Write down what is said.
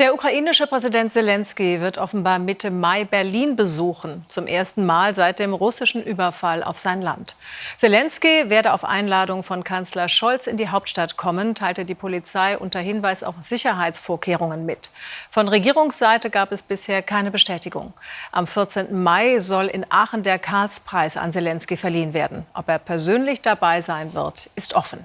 Der ukrainische Präsident Zelensky wird offenbar Mitte Mai Berlin besuchen, zum ersten Mal seit dem russischen Überfall auf sein Land. Zelensky werde auf Einladung von Kanzler Scholz in die Hauptstadt kommen, teilte die Polizei unter Hinweis auf Sicherheitsvorkehrungen mit. Von Regierungsseite gab es bisher keine Bestätigung. Am 14. Mai soll in Aachen der Karlspreis an Zelensky verliehen werden. Ob er persönlich dabei sein wird, ist offen.